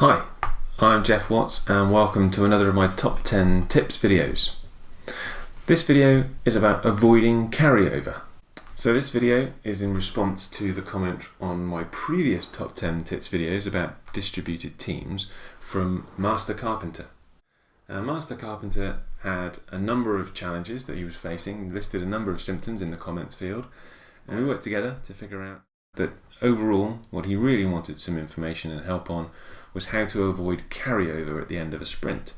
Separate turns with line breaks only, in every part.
Hi, I'm Geoff Watts and welcome to another of my top 10 tips videos. This video is about avoiding carryover. So this video is in response to the comment on my previous top 10 tips videos about distributed teams from Master Carpenter. Uh, Master Carpenter had a number of challenges that he was facing, listed a number of symptoms in the comments field, and we worked together to figure out that overall what he really wanted some information and help on was how to avoid carryover at the end of a sprint.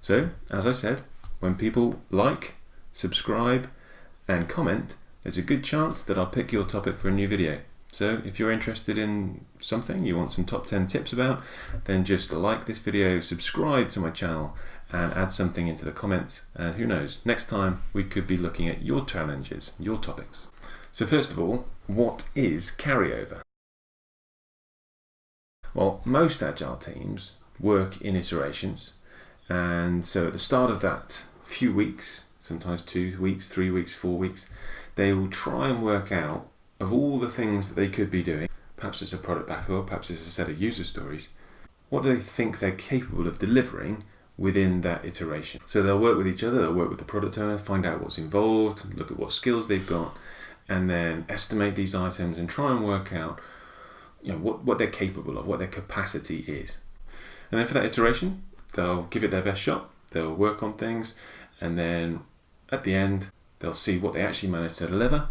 So, as I said, when people like, subscribe and comment, there's a good chance that I'll pick your topic for a new video. So if you're interested in something you want some top 10 tips about, then just like this video, subscribe to my channel and add something into the comments and who knows, next time we could be looking at your challenges, your topics. So first of all, what is carryover? Well, most agile teams work in iterations, and so at the start of that few weeks, sometimes two weeks, three weeks, four weeks, they will try and work out of all the things that they could be doing, perhaps it's a product backlog, perhaps it's a set of user stories, what do they think they're capable of delivering within that iteration? So they'll work with each other, they'll work with the product owner, find out what's involved, look at what skills they've got, and then estimate these items and try and work out you know, what, what they're capable of, what their capacity is. And then for that iteration, they'll give it their best shot, they'll work on things, and then at the end, they'll see what they actually managed to deliver,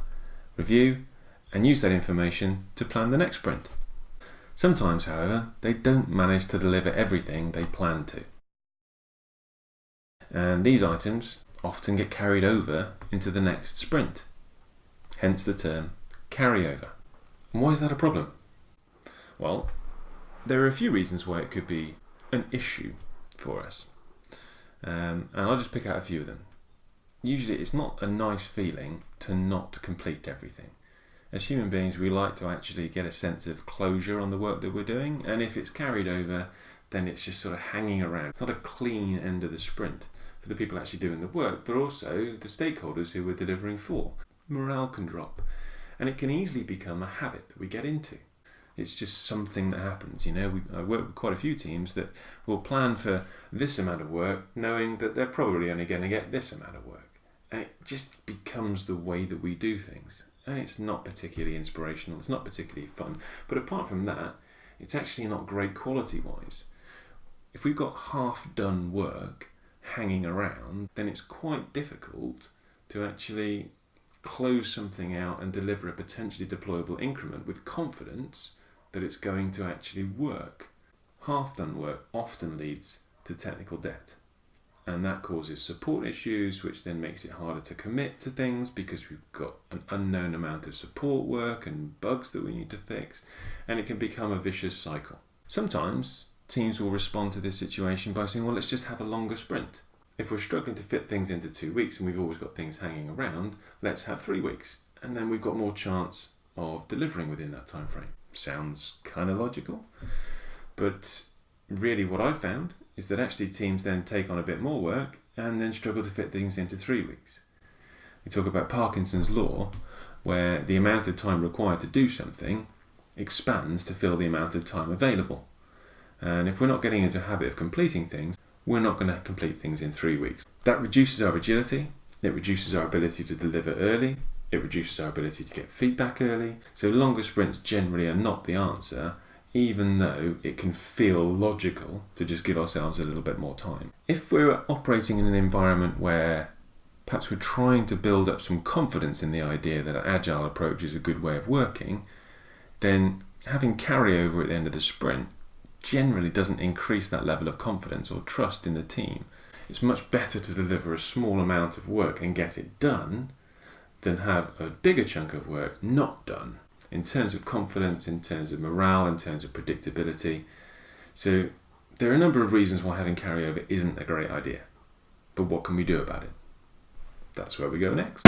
review, and use that information to plan the next sprint. Sometimes, however, they don't manage to deliver everything they plan to. And these items often get carried over into the next sprint, hence the term carryover. And why is that a problem? Well, there are a few reasons why it could be an issue for us. Um, and I'll just pick out a few of them. Usually it's not a nice feeling to not complete everything. As human beings, we like to actually get a sense of closure on the work that we're doing, and if it's carried over, then it's just sort of hanging around. It's not a clean end of the sprint for the people actually doing the work, but also the stakeholders who we're delivering for. Morale can drop, and it can easily become a habit that we get into. It's just something that happens. You know, we, I work with quite a few teams that will plan for this amount of work, knowing that they're probably only going to get this amount of work. And it just becomes the way that we do things. And it's not particularly inspirational, it's not particularly fun. But apart from that, it's actually not great quality wise. If we've got half done work hanging around, then it's quite difficult to actually close something out and deliver a potentially deployable increment with confidence that it's going to actually work. Half done work often leads to technical debt. And that causes support issues, which then makes it harder to commit to things because we've got an unknown amount of support work and bugs that we need to fix. And it can become a vicious cycle. Sometimes teams will respond to this situation by saying, well, let's just have a longer sprint. If we're struggling to fit things into two weeks and we've always got things hanging around, let's have three weeks. And then we've got more chance of delivering within that time frame sounds kind of logical. But really, what I've found is that actually teams then take on a bit more work and then struggle to fit things into three weeks. We talk about Parkinson's law, where the amount of time required to do something expands to fill the amount of time available. And if we're not getting into a habit of completing things, we're not going to complete things in three weeks. That reduces our agility, it reduces our ability to deliver early, it reduces our ability to get feedback early. So longer sprints generally are not the answer, even though it can feel logical to just give ourselves a little bit more time. If we're operating in an environment where perhaps we're trying to build up some confidence in the idea that an agile approach is a good way of working, then having carryover at the end of the sprint generally doesn't increase that level of confidence or trust in the team. It's much better to deliver a small amount of work and get it done than have a bigger chunk of work not done in terms of confidence, in terms of morale, in terms of predictability. So there are a number of reasons why having carryover isn't a great idea. But what can we do about it? That's where we go next.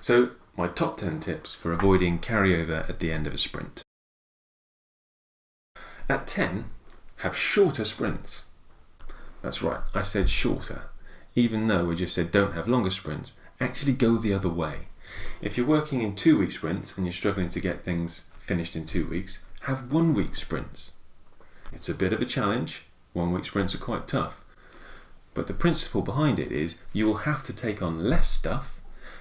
So, my top 10 tips for avoiding carryover at the end of a sprint. At 10, have shorter sprints. That's right, I said shorter. Even though we just said don't have longer sprints, actually go the other way. If you're working in two week sprints and you're struggling to get things finished in two weeks, have one week sprints. It's a bit of a challenge. One week sprints are quite tough. But the principle behind it is you will have to take on less stuff.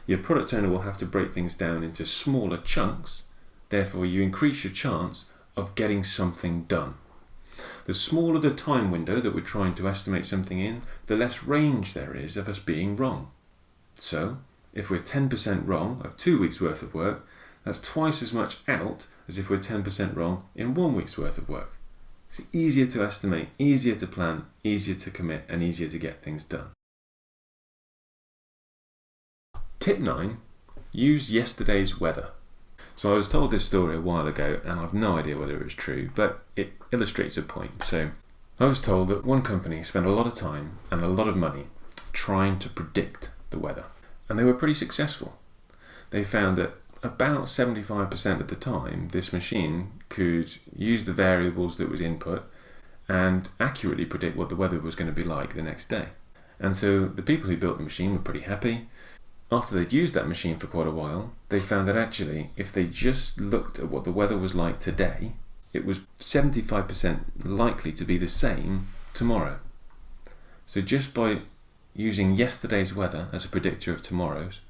Your product owner will have to break things down into smaller chunks. Therefore, you increase your chance of getting something done. The smaller the time window that we're trying to estimate something in, the less range there is of us being wrong. So, if we're 10% wrong of two weeks' worth of work, that's twice as much out as if we're 10% wrong in one week's worth of work. It's easier to estimate, easier to plan, easier to commit, and easier to get things done. Tip 9 Use yesterday's weather. So I was told this story a while ago, and I've no idea whether it's true, but it illustrates a point. So I was told that one company spent a lot of time and a lot of money trying to predict the weather, and they were pretty successful. They found that about 75% of the time, this machine could use the variables that was input and accurately predict what the weather was going to be like the next day. And so the people who built the machine were pretty happy. After they'd used that machine for quite a while, they found that actually, if they just looked at what the weather was like today, it was 75% likely to be the same tomorrow. So just by using yesterday's weather as a predictor of tomorrow's,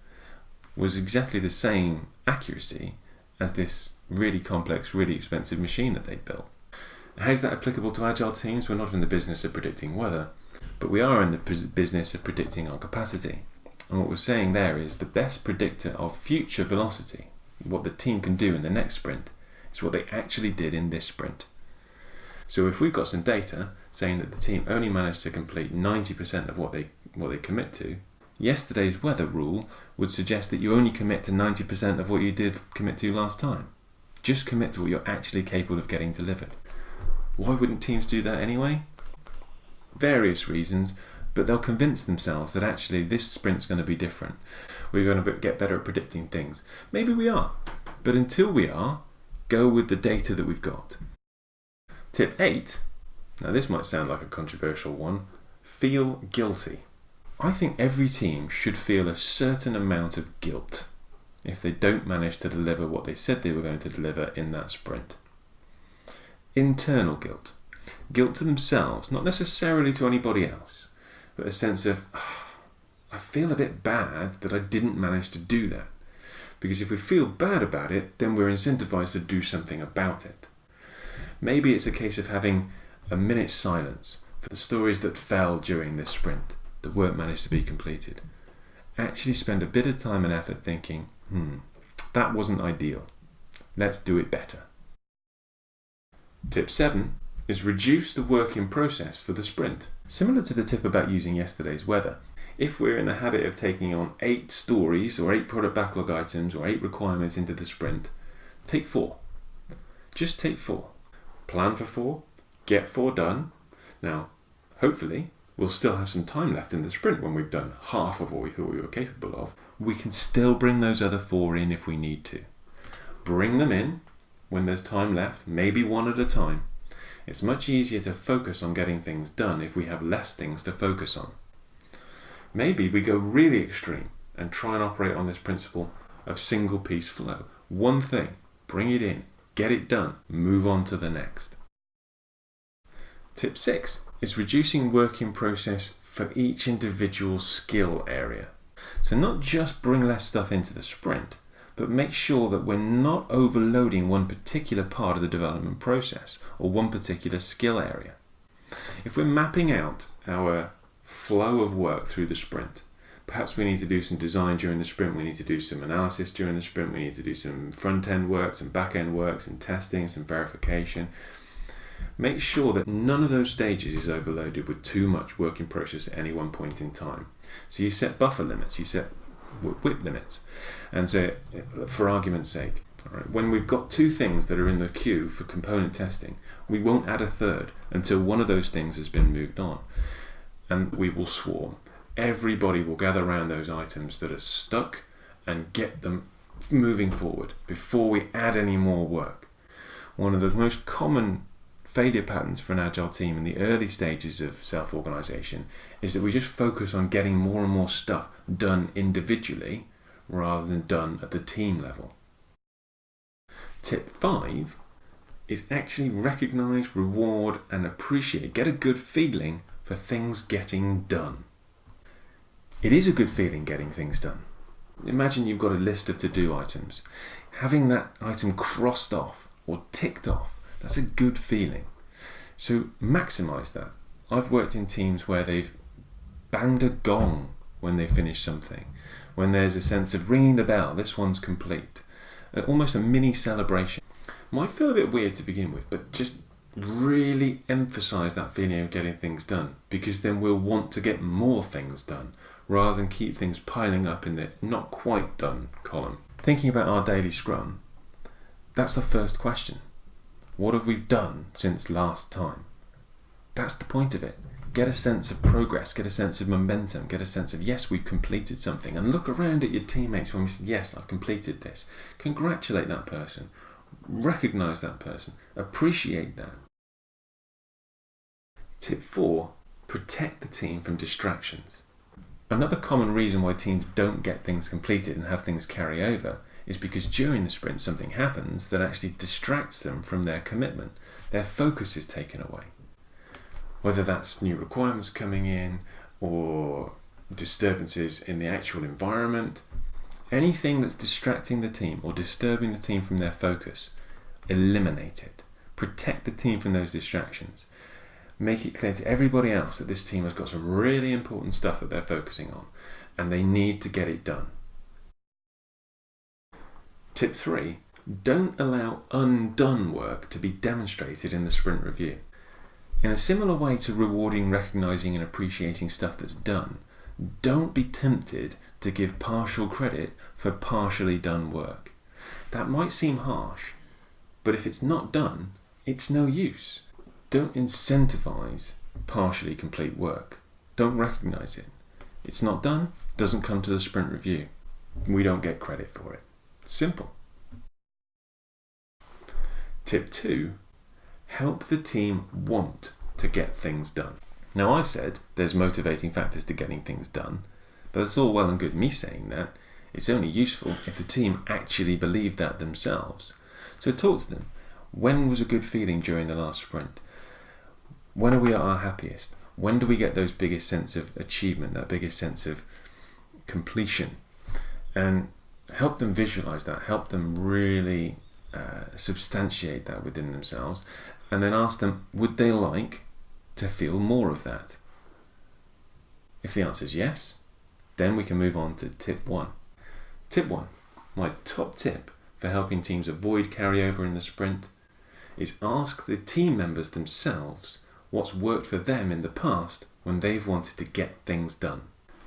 was exactly the same accuracy as this really complex, really expensive machine that they'd built. How's that applicable to agile teams? We're not in the business of predicting weather, but we are in the business of predicting our capacity. And what we're saying there is the best predictor of future velocity, what the team can do in the next sprint, is what they actually did in this sprint. So if we've got some data saying that the team only managed to complete 90% of what they what they commit to, yesterday's weather rule would suggest that you only commit to 90% of what you did commit to last time. Just commit to what you're actually capable of getting delivered. Why wouldn't teams do that anyway? Various reasons, but they'll convince themselves that actually this sprint's going to be different. We're going to get better at predicting things. Maybe we are, but until we are, go with the data that we've got. Tip 8, now this might sound like a controversial one, feel guilty. I think every team should feel a certain amount of guilt if they don't manage to deliver what they said they were going to deliver in that sprint. Internal guilt. Guilt to themselves, not necessarily to anybody else, but a sense of, oh, I feel a bit bad that I didn't manage to do that. Because if we feel bad about it, then we're incentivized to do something about it. Maybe it's a case of having a minute's silence for the stories that fell during this sprint that weren't managed to be completed. Actually spend a bit of time and effort thinking, hmm, that wasn't ideal. Let's do it better. Tip 7 is reduce the work in process for the sprint. Similar to the tip about using yesterday's weather, if we're in the habit of taking on eight stories or eight product backlog items or eight requirements into the sprint, take four. Just take four. Plan for four, get four done. Now, hopefully, we'll still have some time left in the sprint when we've done half of what we thought we were capable of. We can still bring those other four in if we need to. Bring them in when there's time left, maybe one at a time. It's much easier to focus on getting things done if we have less things to focus on. Maybe we go really extreme and try and operate on this principle of single piece flow. One thing, bring it in, get it done, move on to the next. Tip 6 is reducing work in process for each individual skill area. So not just bring less stuff into the sprint, but make sure that we're not overloading one particular part of the development process or one particular skill area. If we're mapping out our flow of work through the sprint, perhaps we need to do some design during the sprint, we need to do some analysis during the sprint, we need to do some front end work, some back end work, some testing, some verification, Make sure that none of those stages is overloaded with too much work in process at any one point in time. So you set buffer limits, you set WIP limits. And so, uh, for argument's sake, when we've got two things that are in the queue for component testing, we won't add a third until one of those things has been moved on. And we will swarm. Everybody will gather around those items that are stuck and get them moving forward before we add any more work. One of the most common failure patterns for an agile team in the early stages of self organization is that we just focus on getting more and more stuff done individually rather than done at the team level. Tip 5 is actually recognize, reward, and appreciate, get a good feeling for things getting done. It is a good feeling getting things done. Imagine you've got a list of to do items. Having that item crossed off or ticked off, that's a good feeling. So maximize that. I've worked in teams where they've banged a gong when they finish something, when there's a sense of ringing the bell, this one's complete. Uh, almost a mini celebration. Might feel a bit weird to begin with, but just really emphasize that feeling of getting things done because then we'll want to get more things done rather than keep things piling up in the not quite done column. Thinking about our daily scrum, that's the first question. What have we done since last time? That's the point of it. Get a sense of progress, get a sense of momentum, get a sense of, yes, we've completed something. And look around at your teammates when we say, yes, I've completed this. Congratulate that person. Recognize that person. Appreciate that. Tip four, protect the team from distractions. Another common reason why teams don't get things completed and have things carry over is because during the sprint something happens that actually distracts them from their commitment. Their focus is taken away whether that's new requirements coming in or disturbances in the actual environment, anything that's distracting the team or disturbing the team from their focus, eliminate it. Protect the team from those distractions. Make it clear to everybody else that this team has got some really important stuff that they're focusing on and they need to get it done. Tip three, don't allow undone work to be demonstrated in the sprint review. In a similar way to rewarding, recognizing, and appreciating stuff that's done, don't be tempted to give partial credit for partially done work. That might seem harsh, but if it's not done, it's no use. Don't incentivize partially complete work. Don't recognize it. It's not done, doesn't come to the sprint review. We don't get credit for it. Simple. Tip two help the team want to get things done. Now, I said there's motivating factors to getting things done, but it's all well and good me saying that. It's only useful if the team actually believe that themselves. So talk to them. When was a good feeling during the last sprint? When are we at our happiest? When do we get those biggest sense of achievement, that biggest sense of completion? And help them visualize that, help them really uh, substantiate that within themselves, and then ask them, would they like to feel more of that? If the answer is yes, then we can move on to tip one. Tip one, my top tip for helping teams avoid carryover in the sprint is ask the team members themselves what's worked for them in the past when they've wanted to get things done.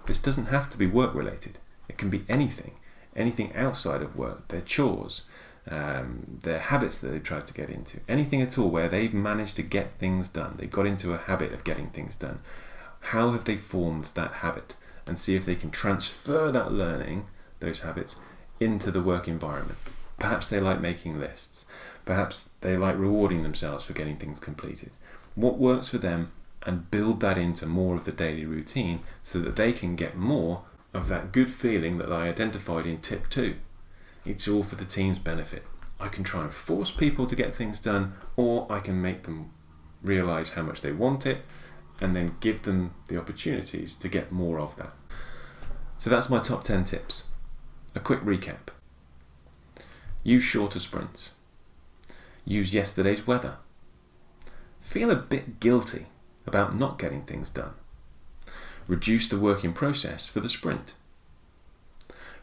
This doesn't have to be work related. It can be anything, anything outside of work, their chores, um, their habits that they've tried to get into, anything at all where they've managed to get things done, they got into a habit of getting things done. How have they formed that habit? And see if they can transfer that learning, those habits, into the work environment. Perhaps they like making lists. Perhaps they like rewarding themselves for getting things completed. What works for them and build that into more of the daily routine so that they can get more of that good feeling that I identified in tip two. It's all for the team's benefit. I can try and force people to get things done, or I can make them realize how much they want it and then give them the opportunities to get more of that. So that's my top 10 tips. A quick recap. Use shorter sprints. Use yesterday's weather. Feel a bit guilty about not getting things done. Reduce the work in process for the sprint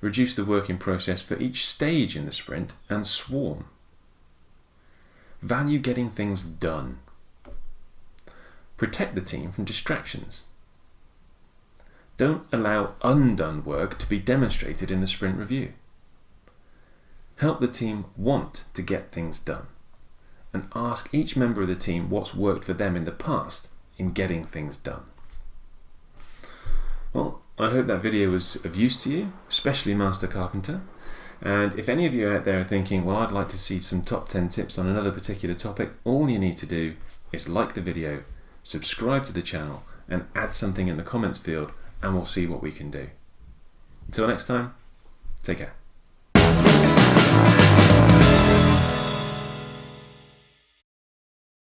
reduce the work in process for each stage in the sprint, and swarm. Value getting things done. Protect the team from distractions. Don't allow undone work to be demonstrated in the sprint review. Help the team want to get things done and ask each member of the team what's worked for them in the past in getting things done. Well, I hope that video was of use to you, especially Master Carpenter. And if any of you out there are thinking, well, I'd like to see some top 10 tips on another particular topic, all you need to do is like the video, subscribe to the channel, and add something in the comments field, and we'll see what we can do. Until next time, Take care.